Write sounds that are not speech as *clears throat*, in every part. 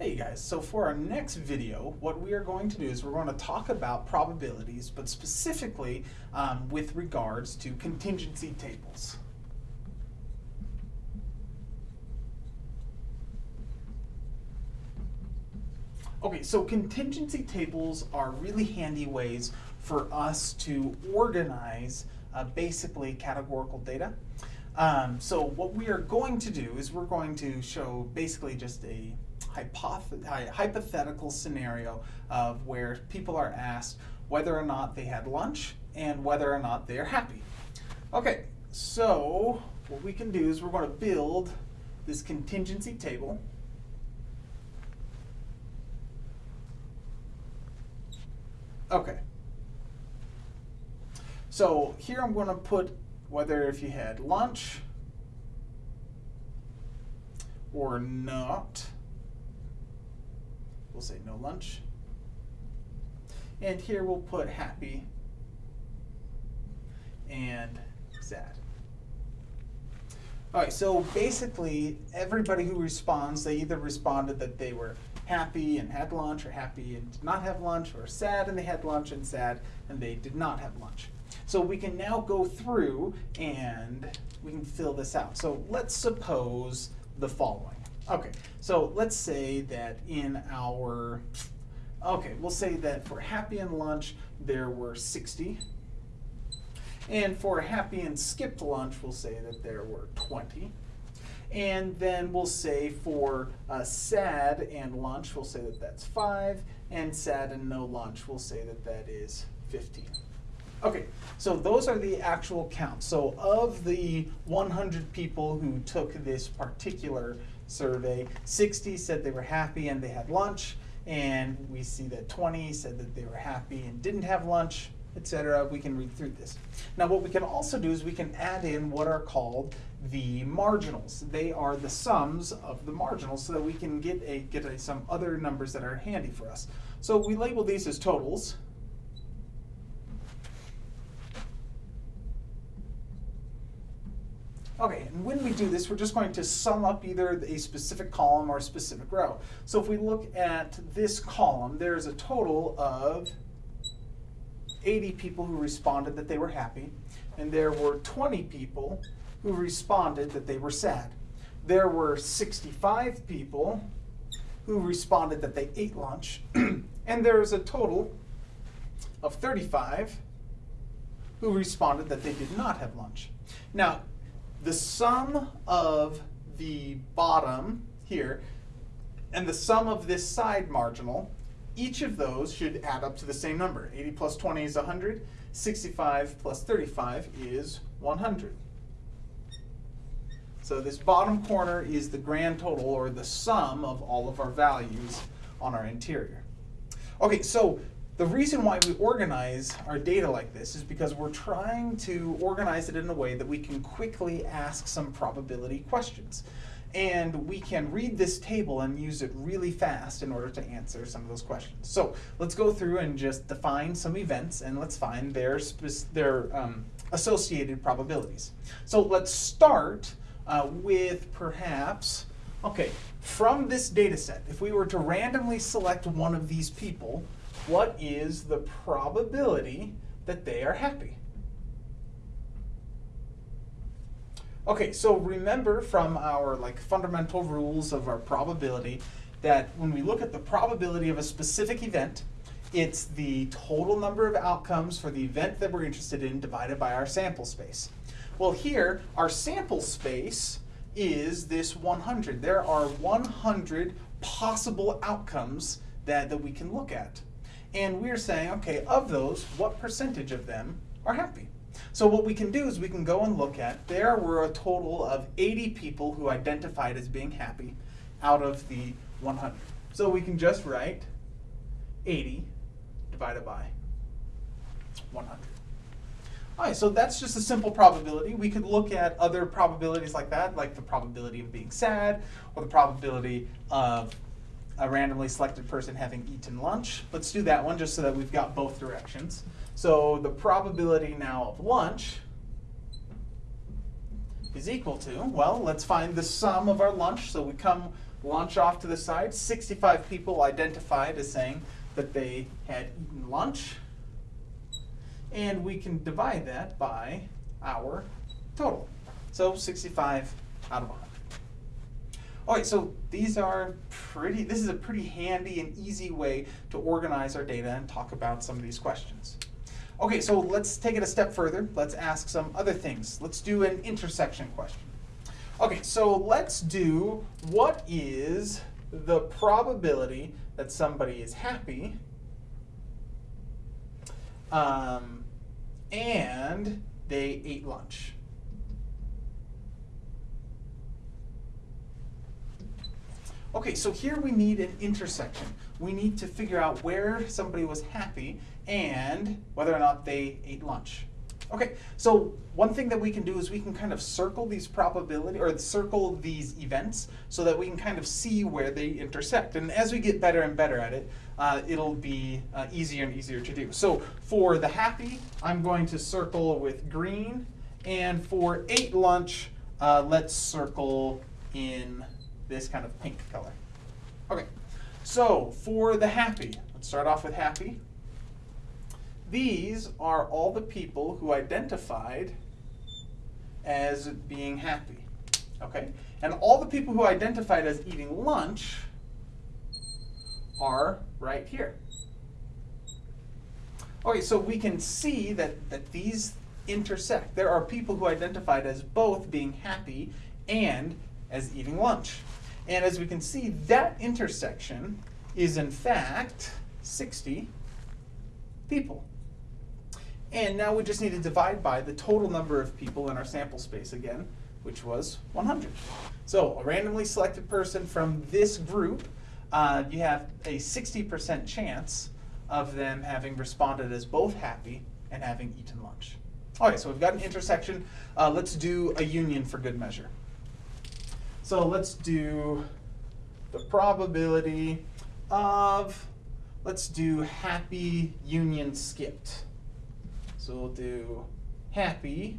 Hey guys, so for our next video, what we are going to do is we're going to talk about probabilities, but specifically um, with regards to contingency tables. Okay, so contingency tables are really handy ways for us to organize uh, basically categorical data. Um, so what we are going to do is we're going to show basically just a hypothetical scenario of where people are asked whether or not they had lunch and whether or not they are happy. Okay, so what we can do is we're going to build this contingency table. Okay. So here I'm going to put whether if you had lunch or not. We'll say no lunch. And here we'll put happy and sad. All right, so basically everybody who responds, they either responded that they were happy and had lunch or happy and did not have lunch or sad and they had lunch and sad and they did not have lunch. So we can now go through and we can fill this out. So let's suppose the following. Okay, so let's say that in our, okay, we'll say that for happy and lunch, there were 60. And for happy and skipped lunch, we'll say that there were 20. And then we'll say for uh, sad and lunch, we'll say that that's 5. And sad and no lunch, we'll say that that is 15. Okay, so those are the actual counts. So of the 100 people who took this particular survey, 60 said they were happy and they had lunch, and we see that 20 said that they were happy and didn't have lunch, etc. We can read through this. Now what we can also do is we can add in what are called the marginals. They are the sums of the marginals so that we can get a get a, some other numbers that are handy for us. So we label these as totals. Okay, and when we do this, we're just going to sum up either a specific column or a specific row. So if we look at this column, there's a total of 80 people who responded that they were happy, and there were 20 people who responded that they were sad. There were 65 people who responded that they ate lunch, *clears throat* and there's a total of 35 who responded that they did not have lunch. Now, the sum of the bottom here and the sum of this side marginal, each of those should add up to the same number. 80 plus 20 is 100. 65 plus 35 is 100. So this bottom corner is the grand total, or the sum of all of our values on our interior. Okay, so the reason why we organize our data like this is because we're trying to organize it in a way that we can quickly ask some probability questions. And we can read this table and use it really fast in order to answer some of those questions. So let's go through and just define some events and let's find their, their um, associated probabilities. So let's start uh, with perhaps, okay, from this data set, if we were to randomly select one of these people, what is the probability that they are happy? Okay, so remember from our like fundamental rules of our probability that when we look at the probability of a specific event, it's the total number of outcomes for the event that we're interested in divided by our sample space. Well here, our sample space is this 100. There are 100 possible outcomes that, that we can look at. And we're saying, okay, of those, what percentage of them are happy? So what we can do is we can go and look at, there were a total of 80 people who identified as being happy out of the 100. So we can just write 80 divided by 100. All right, so that's just a simple probability. We could look at other probabilities like that, like the probability of being sad, or the probability of a randomly selected person having eaten lunch. Let's do that one just so that we've got both directions. So the probability now of lunch is equal to, well, let's find the sum of our lunch. So we come lunch off to the side. 65 people identified as saying that they had eaten lunch. And we can divide that by our total. So 65 out of 100. All right, so these are pretty, this is a pretty handy and easy way to organize our data and talk about some of these questions. Okay, so let's take it a step further. Let's ask some other things. Let's do an intersection question. Okay, so let's do what is the probability that somebody is happy um, and they ate lunch. Okay, so here we need an intersection. We need to figure out where somebody was happy and whether or not they ate lunch. Okay, so one thing that we can do is we can kind of circle these probability or circle these events so that we can kind of see where they intersect. And as we get better and better at it, uh, it'll be uh, easier and easier to do. So for the happy, I'm going to circle with green. And for ate lunch, uh, let's circle in this kind of pink color. Okay, so for the happy, let's start off with happy. These are all the people who identified as being happy. Okay? And all the people who identified as eating lunch are right here. Okay, so we can see that, that these intersect. There are people who identified as both being happy and as eating lunch. And as we can see, that intersection is in fact 60 people. And now we just need to divide by the total number of people in our sample space again, which was 100. So a randomly selected person from this group, uh, you have a 60% chance of them having responded as both happy and having eaten lunch. All right, so we've got an intersection. Uh, let's do a union for good measure. So let's do the probability of, let's do happy union skipped. So we'll do happy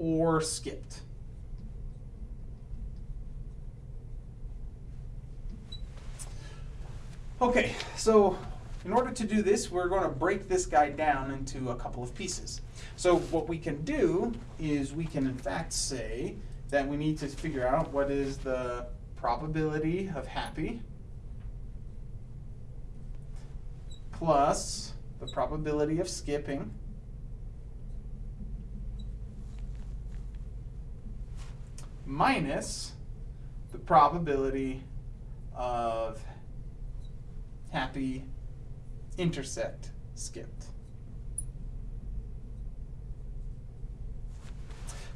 or skipped. Okay, so in order to do this, we're going to break this guy down into a couple of pieces. So what we can do is we can in fact say that we need to figure out what is the probability of happy plus the probability of skipping minus the probability of happy intersect skipped.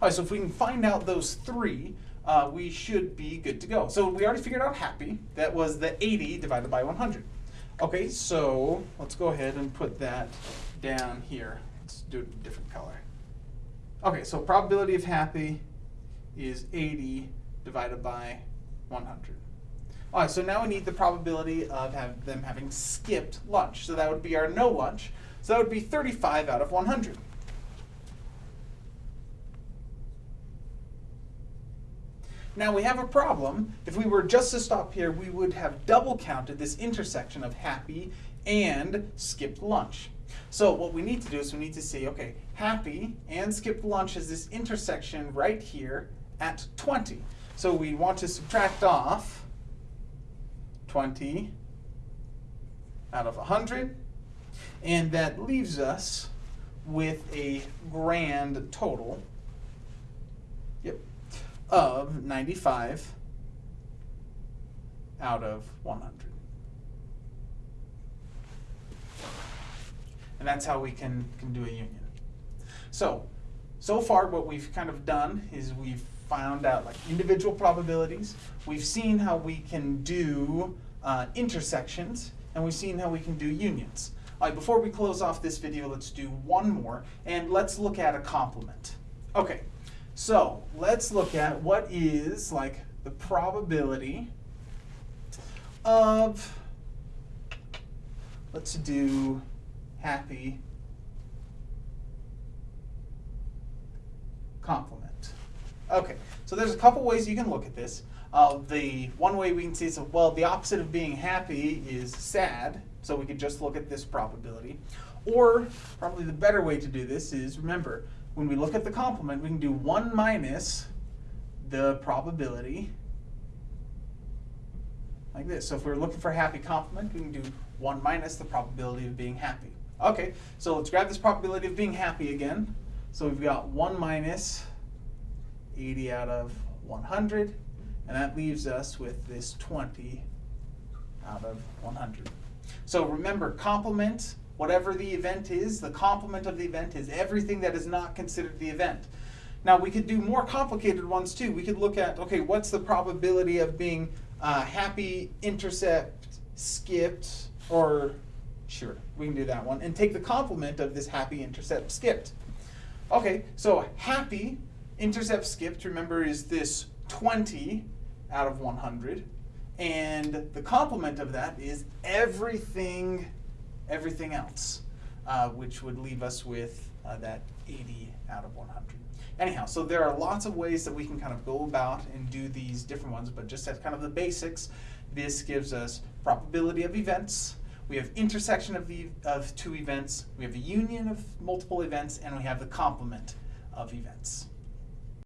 All right, so if we can find out those three, uh, we should be good to go. So we already figured out happy. That was the 80 divided by 100. Okay, so let's go ahead and put that down here. Let's do it a different color. Okay, so probability of happy is 80 divided by 100. All right, so now we need the probability of have them having skipped lunch. So that would be our no lunch. So that would be 35 out of 100. Now we have a problem. If we were just to stop here, we would have double counted this intersection of happy and skipped lunch. So what we need to do is we need to see, okay, happy and skipped lunch is this intersection right here at 20. So we want to subtract off 20 out of 100, and that leaves us with a grand total of 95 out of 100. And that's how we can, can do a union. So, so far what we've kind of done is we've found out like individual probabilities. We've seen how we can do uh, intersections, and we've seen how we can do unions. All right, before we close off this video, let's do one more, and let's look at a complement. Okay, so let's look at what is like the probability of, let's do happy complement. Okay, so there's a couple ways you can look at this. Uh, the one way we can see is, well, the opposite of being happy is sad, so we could just look at this probability. Or, probably the better way to do this is, remember, when we look at the complement, we can do 1 minus the probability, like this. So if we're looking for a happy complement, we can do 1 minus the probability of being happy. Okay, so let's grab this probability of being happy again. So we've got 1 minus 80 out of 100, and that leaves us with this 20 out of 100. So remember, complement, whatever the event is, the complement of the event is everything that is not considered the event. Now we could do more complicated ones too. We could look at, okay, what's the probability of being uh, happy, intercept, skipped, or sure, we can do that one, and take the complement of this happy, intercept, skipped. Okay, so happy, intercept, skipped, remember, is this 20 out of 100. And the complement of that is everything, everything else, uh, which would leave us with uh, that 80 out of 100. Anyhow, so there are lots of ways that we can kind of go about and do these different ones, but just as kind of the basics, this gives us probability of events, we have intersection of, the, of two events, we have a union of multiple events, and we have the complement of events.